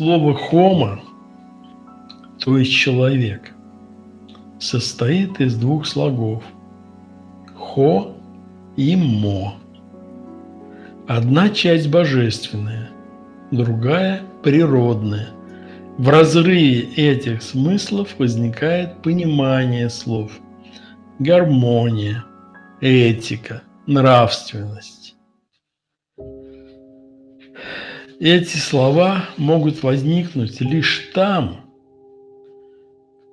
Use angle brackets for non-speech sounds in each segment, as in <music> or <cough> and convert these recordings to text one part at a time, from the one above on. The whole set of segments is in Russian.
Слово «хомо», то есть «человек», состоит из двух слогов «хо» и «мо». Одна часть божественная, другая – природная. В разрыве этих смыслов возникает понимание слов, гармония, этика, нравственность. Эти слова могут возникнуть лишь там,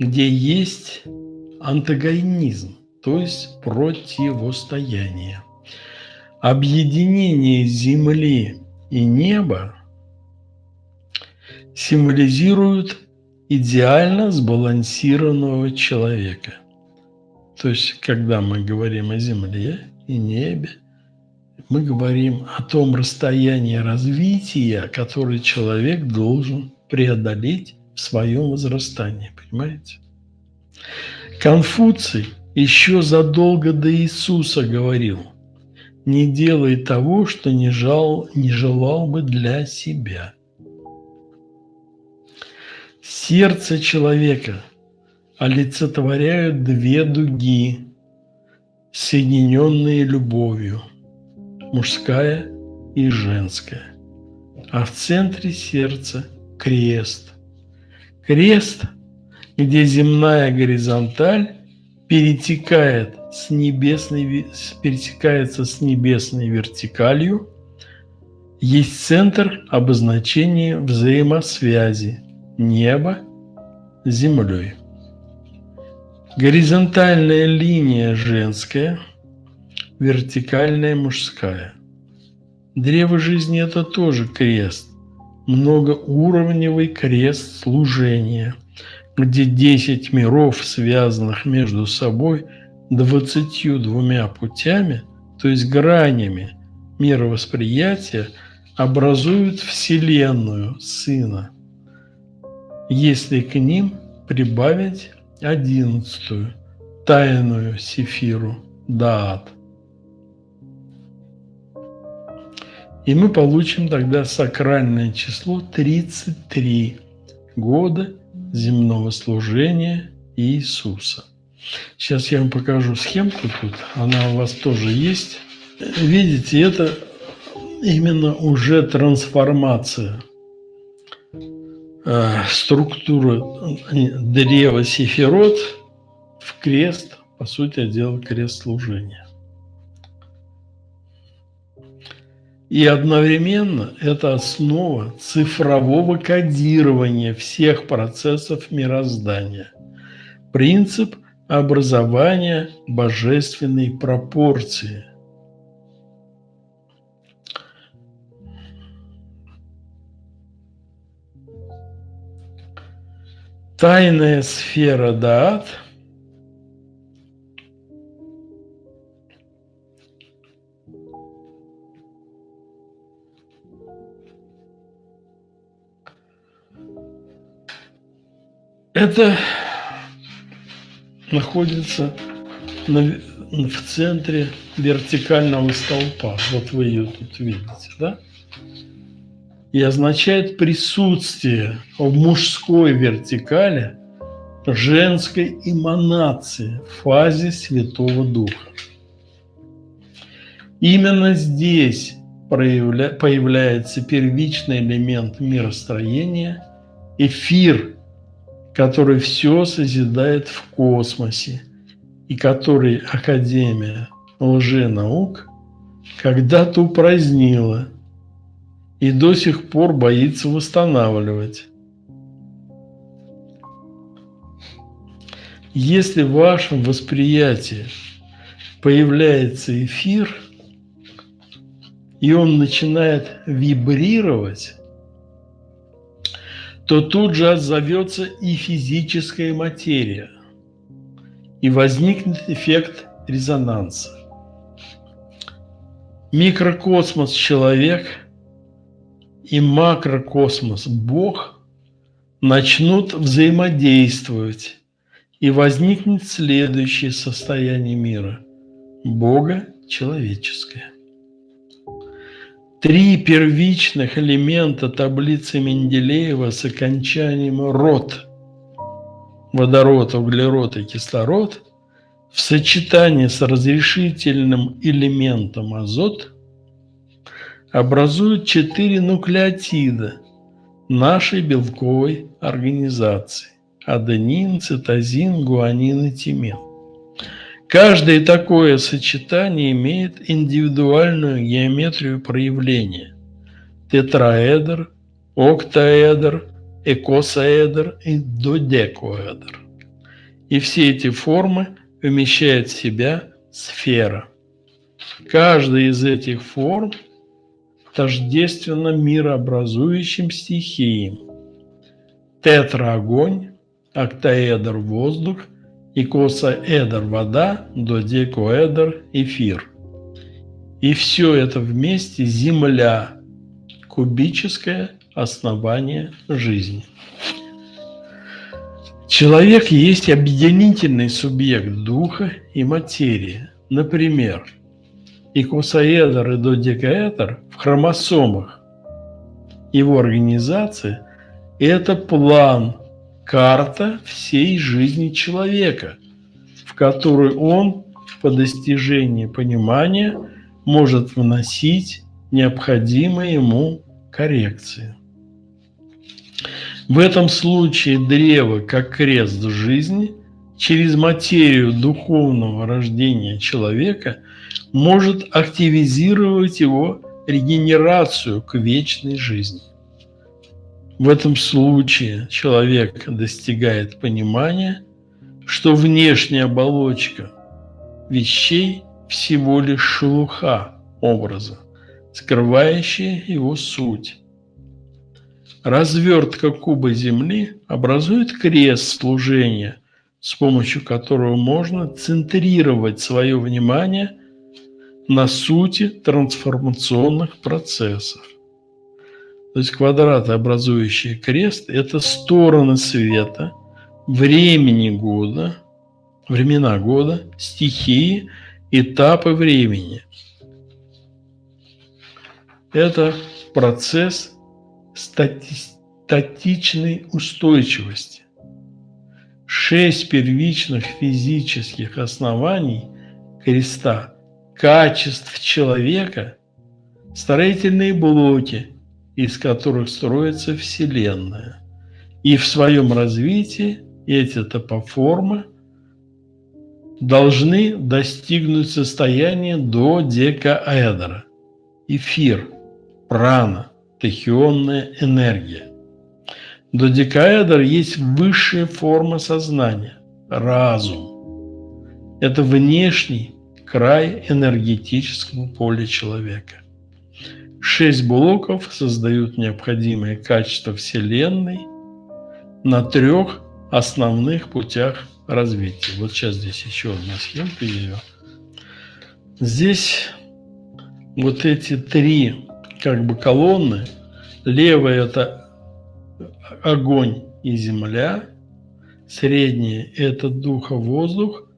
где есть антагонизм, то есть противостояние. Объединение Земли и неба символизирует идеально сбалансированного человека. То есть, когда мы говорим о Земле и небе, мы говорим о том расстоянии развития, которое человек должен преодолеть в своем возрастании. Понимаете? Конфуций еще задолго до Иисуса говорил – не делай того, что не, жал, не желал бы для себя. Сердце человека олицетворяют две дуги, соединенные любовью, мужская и женская. А в центре сердца крест. Крест, где земная горизонталь перетекает с небесной, пересекается с небесной вертикалью, есть центр обозначения взаимосвязи неба с землей. Горизонтальная линия женская, вертикальная мужская. Древо жизни – это тоже крест, многоуровневый крест служения, где 10 миров, связанных между собой – двадцатью двумя путями, то есть гранями мировосприятия, образуют Вселенную Сына, если к ним прибавить одиннадцатую, тайную сефиру Даат. И мы получим тогда сакральное число 33 года земного служения Иисуса. Сейчас я вам покажу схемку тут, она у вас тоже есть. Видите, это именно уже трансформация э, структуры древа Сефирот в крест, по сути дела, крест служения. И одновременно это основа цифрового кодирования всех процессов мироздания. Принцип образования божественной пропорции. Тайная сфера Даат – это находится на, в центре вертикального столпа. Вот вы ее тут видите, да? И означает присутствие в мужской вертикали женской эманации в фазе Святого Духа. Именно здесь проявля... появляется первичный элемент миростроения – эфир – который все созидает в космосе и который Академия лженаук когда-то упразднила и до сих пор боится восстанавливать. Если в вашем восприятии появляется эфир, и он начинает вибрировать, то тут же отзовется и физическая материя, и возникнет эффект резонанса. Микрокосмос – человек и макрокосмос – Бог начнут взаимодействовать, и возникнет следующее состояние мира – Бога человеческое. Три первичных элемента таблицы Менделеева с окончанием «род» – водород, углерод и кислород – в сочетании с разрешительным элементом азот образуют четыре нуклеотида нашей белковой организации – аденин, цитозин, гуанин и тимин. Каждое такое сочетание имеет индивидуальную геометрию проявления – тетраэдр, октаэдр, экосаэдр и додекоэдр. И все эти формы вмещает в себя сфера. Каждая из этих форм тождественно мирообразующим стихиям. Тетра – огонь, октаэдр – воздух, икосаэдр – вода, додекоэдр – эфир. И все это вместе – Земля, кубическое основание жизни. Человек есть объединительный субъект духа и материи. Например, икосаэдр и додекаэдр в хромосомах его организации – это план, карта всей жизни человека, в которую он по достижении понимания может вносить необходимые ему коррекции. В этом случае древо, как крест жизни, через материю духовного рождения человека может активизировать его регенерацию к вечной жизни. В этом случае человек достигает понимания, что внешняя оболочка вещей всего лишь шелуха образа, скрывающая его суть. Развертка куба Земли образует крест служения, с помощью которого можно центрировать свое внимание на сути трансформационных процессов. То есть квадраты, образующие крест, это стороны света, времени года, времена года, стихии, этапы времени. Это процесс стати статичной устойчивости. Шесть первичных физических оснований креста, качеств человека, строительные блоки, из которых строится Вселенная. И в своем развитии эти топоформы должны достигнуть состояния до декаэдра, эфир, прана, тахионная энергия. Додекаэдр есть высшая форма сознания – разум. Это внешний край энергетического поля человека. Шесть блоков создают необходимые качества Вселенной на трех основных путях развития. Вот сейчас здесь еще одна схемка ее. Здесь вот эти три как бы колонны. Левая – это огонь и земля. Средняя – это дух и воздух,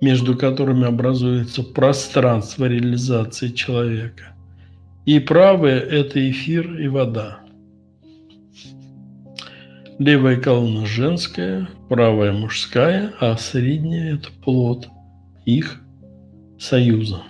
между которыми образуется пространство реализации человека. И правая – это эфир и вода. Левая колонна женская, правая мужская, а средняя – это плод их союза.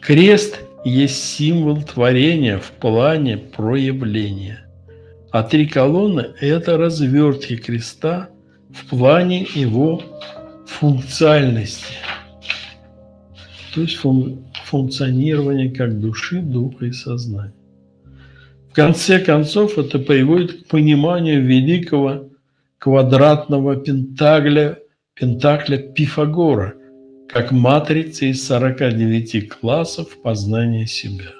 Крест есть символ творения в плане проявления. А три колонны – это развертки креста в плане его функциональности. То есть фун функционирования как души, духа и сознания. В конце концов, это приводит к пониманию великого квадратного пентагля, пентакля Пифагора, как матрица из 49 классов познания себя.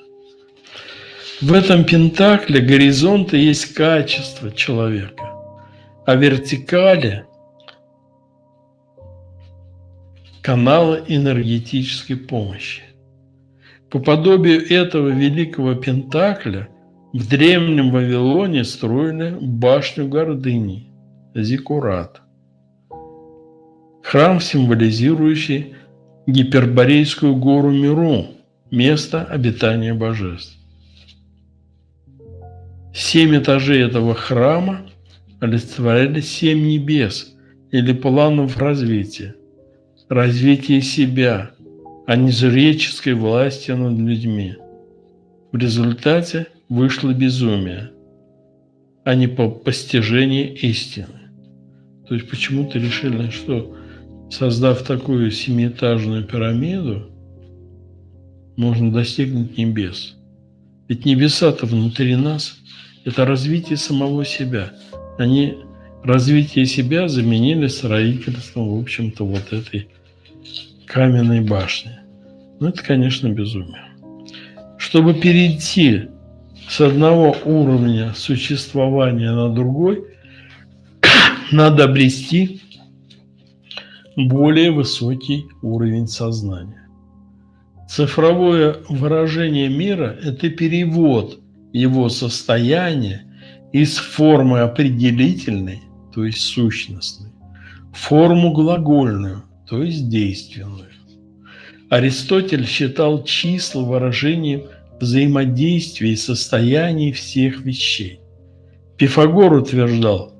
В этом пентакле горизонта есть качество человека, а вертикали – каналы энергетической помощи. По подобию этого великого пентакля в древнем Вавилоне строили башню гордыни – Зиккурат. Храм, символизирующий Гиперборейскую гору Миру, место обитания божеств. Семь этажей этого храма олицетворяли семь небес или планов развития. Развитие себя, а не жреческой власти над людьми. В результате вышло безумие, а не по постижению истины. То есть почему-то решили, что создав такую семиэтажную пирамиду, можно достигнуть небес. Ведь небеса-то внутри нас – это развитие самого себя. Они развитие себя заменили строительством, в общем-то, вот этой каменной башни. Ну, это, конечно, безумие. Чтобы перейти с одного уровня существования на другой, <coughs> надо обрести более высокий уровень сознания. Цифровое выражение мира – это перевод его состояния из формы определительной, то есть сущностной, в форму глагольную, то есть действенную. Аристотель считал числа выражением взаимодействия и состояний всех вещей. Пифагор утверждал,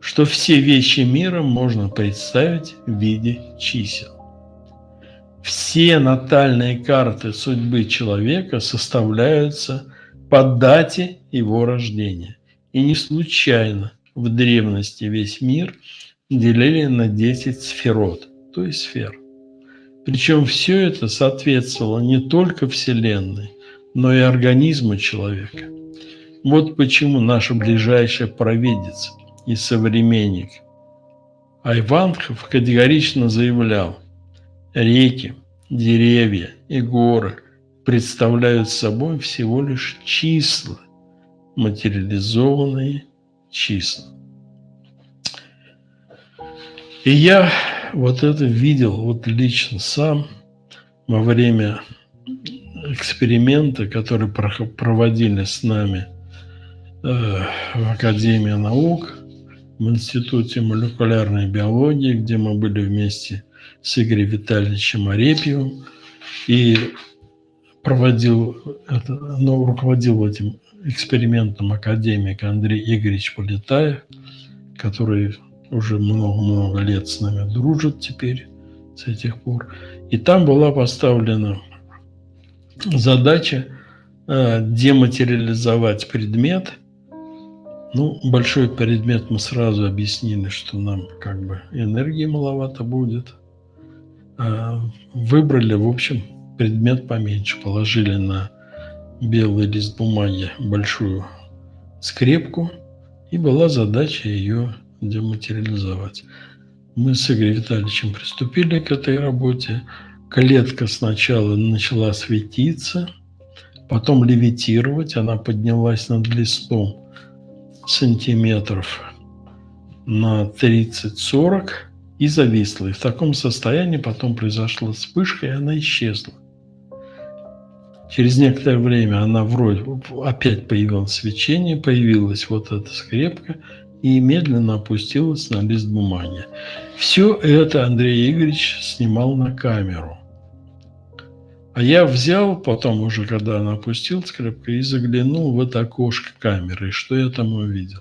что все вещи мира можно представить в виде чисел. Все натальные карты судьбы человека составляются по дате его рождения. И не случайно в древности весь мир делили на 10 сферот, то есть сфер. Причем все это соответствовало не только Вселенной, но и организму человека. Вот почему наша ближайшая провидица – и современник. Айванхов категорично заявлял, реки, деревья и горы представляют собой всего лишь числа, материализованные числа. И я вот это видел вот лично сам во время эксперимента, который проводили с нами э, в Академии наук – в Институте молекулярной биологии, где мы были вместе с Игорем Витальевичем Арепьевым. И проводил это, ну, руководил этим экспериментом академик Андрей Игоревич Полетаев, который уже много-много лет с нами дружит теперь с этих пор. И там была поставлена задача э, дематериализовать предмет – ну, большой предмет мы сразу объяснили, что нам как бы энергии маловато будет. А выбрали, в общем, предмет поменьше. Положили на белый лист бумаги большую скрепку, и была задача ее дематериализовать. Мы с Игорем Витальевичем приступили к этой работе. Клетка сначала начала светиться, потом левитировать, она поднялась над листом сантиметров на 30-40 и зависла. И в таком состоянии потом произошла вспышка, и она исчезла. Через некоторое время она вроде опять появилось свечение, появилась вот эта скрепка и медленно опустилась на лист бумаги. Все это Андрей Игоревич снимал на камеру. А я взял потом уже, когда она опустилась крепко, и заглянул в это окошко камеры. И что я там увидел?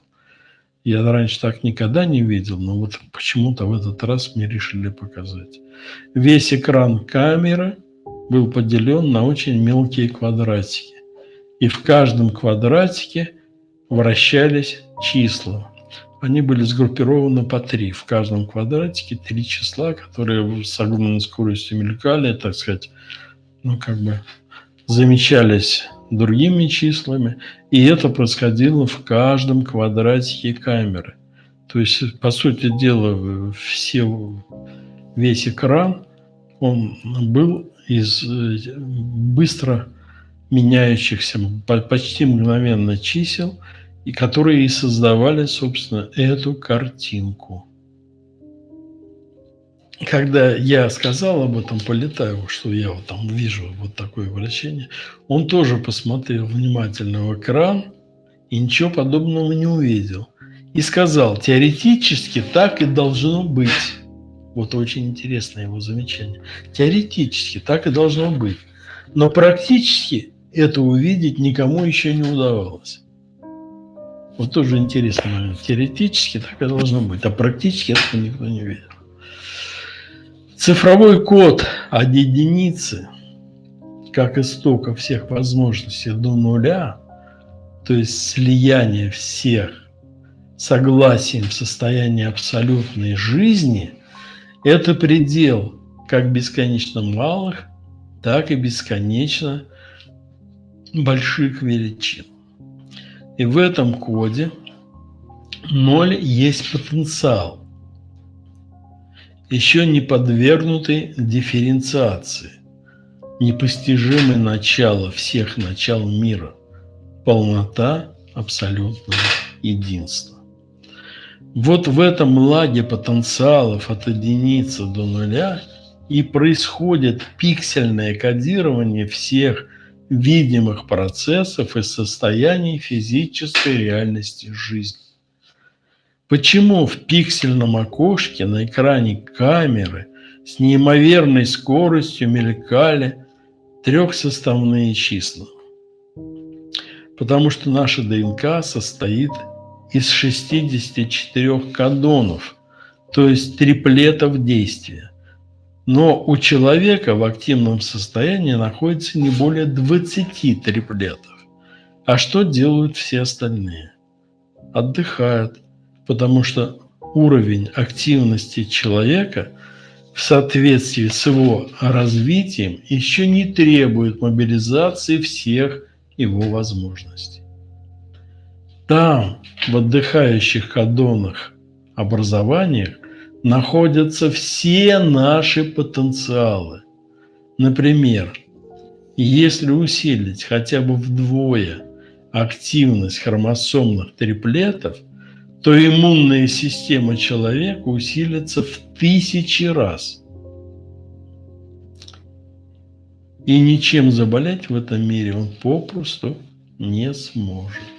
Я раньше так никогда не видел, но вот почему-то в этот раз мне решили показать. Весь экран камеры был поделен на очень мелкие квадратики. И в каждом квадратике вращались числа. Они были сгруппированы по три. В каждом квадратике три числа, которые с огромной скоростью мелькали, так сказать, ну, как бы замечались другими числами, и это происходило в каждом квадратике камеры. То есть, по сути дела, все, весь экран, он был из быстро меняющихся, почти мгновенно чисел, и которые и создавали, собственно, эту картинку когда я сказал об этом Полетаеву, что я вот там вижу вот такое вращение, он тоже посмотрел внимательно в экран и ничего подобного не увидел. И сказал, теоретически так и должно быть. Вот очень интересное его замечание. Теоретически так и должно быть. Но практически это увидеть никому еще не удавалось. Вот тоже интересный момент. Теоретически так и должно быть, а практически этого никто не видел. Цифровой код от единицы, как истока всех возможностей до нуля, то есть слияние всех согласием в состоянии абсолютной жизни, это предел как бесконечно малых, так и бесконечно больших величин. И в этом коде ноль есть потенциал, еще не подвергнутый дифференциации, непостижимое начало всех начал мира, полнота абсолютного единства. Вот в этом лаге потенциалов от единицы до нуля и происходит пиксельное кодирование всех видимых процессов и состояний физической реальности жизни. Почему в пиксельном окошке на экране камеры с неимоверной скоростью мелькали трехсоставные числа? Потому что наша ДНК состоит из 64 кадонов, то есть триплетов действия. Но у человека в активном состоянии находится не более 20 триплетов. А что делают все остальные? Отдыхают, потому что уровень активности человека в соответствии с его развитием еще не требует мобилизации всех его возможностей. Там, в отдыхающих кадонах образованиях, находятся все наши потенциалы. Например, если усилить хотя бы вдвое активность хромосомных триплетов, то иммунная система человека усилится в тысячи раз. И ничем заболеть в этом мире он попросту не сможет.